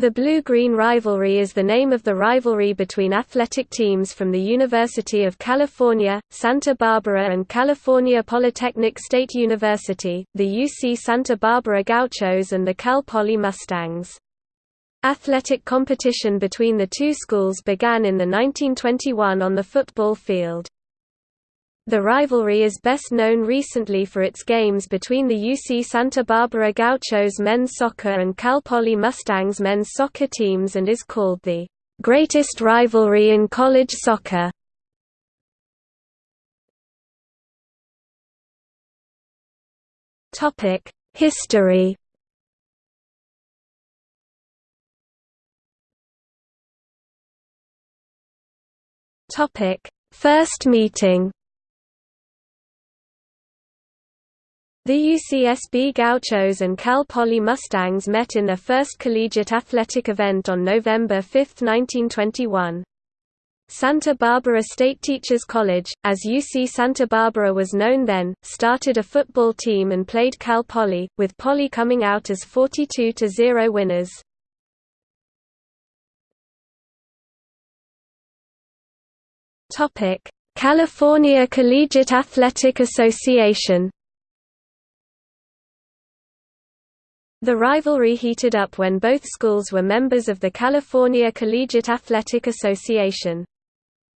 The Blue-Green Rivalry is the name of the rivalry between athletic teams from the University of California, Santa Barbara and California Polytechnic State University, the UC Santa Barbara Gauchos and the Cal Poly Mustangs. Athletic competition between the two schools began in the 1921 on the football field. The rivalry is best known recently for its games between the UC Santa Barbara Gauchos men's soccer and Cal Poly Mustangs men's soccer teams and is called the greatest rivalry in college soccer. Topic: History. Topic: First meeting. The UCSB Gauchos and Cal Poly Mustangs met in their first collegiate athletic event on November 5, 1921. Santa Barbara State Teachers College, as UC Santa Barbara was known then, started a football team and played Cal Poly, with Poly coming out as 42-0 winners. California Collegiate Athletic Association The rivalry heated up when both schools were members of the California Collegiate Athletic Association.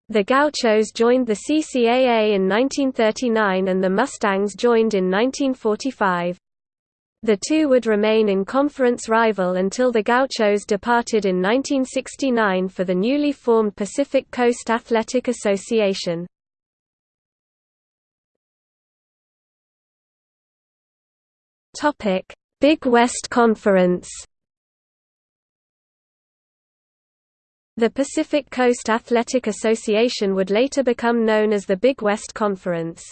The Gauchos joined the CCAA in 1939 and the Mustangs joined in 1945. The two would remain in conference rival until the Gauchos departed in 1969 for the newly formed Pacific Coast Athletic Association. Topic: Big West Conference The Pacific Coast Athletic Association would later become known as the Big West Conference.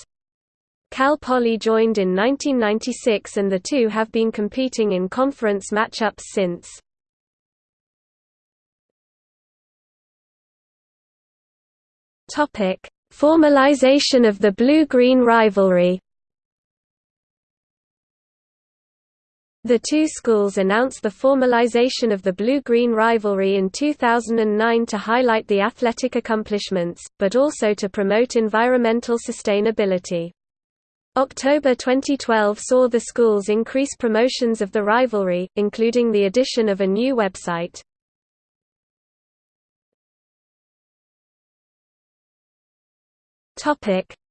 Cal Poly joined in 1996 and the two have been competing in conference matchups since. Formalization of the blue-green rivalry The two schools announced the formalization of the blue-green rivalry in 2009 to highlight the athletic accomplishments, but also to promote environmental sustainability. October 2012 saw the schools increase promotions of the rivalry, including the addition of a new website.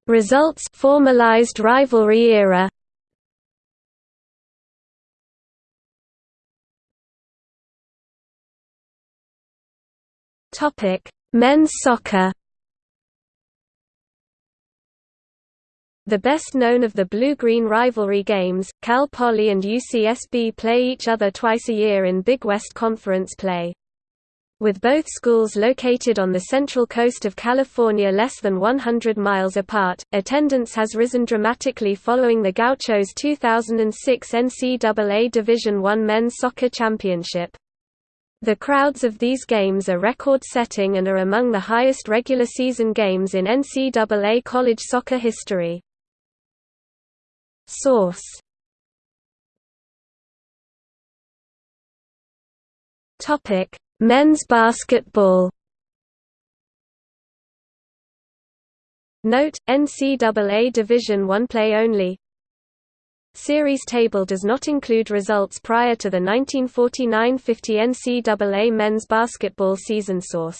Results formalized rivalry era Topic: Men's soccer. The best known of the blue-green rivalry games, Cal Poly and UCSB play each other twice a year in Big West Conference play. With both schools located on the central coast of California less than 100 miles apart, attendance has risen dramatically following the Gauchos' 2006 NCAA Division I Men's Soccer Championship. The crowds of these games are record-setting and are among the highest regular season games in NCAA college soccer history. Source Topic: Men's basketball. Note: NCAA Division I play only. Series table does not include results prior to the 1949–50 NCAA men's basketball season source.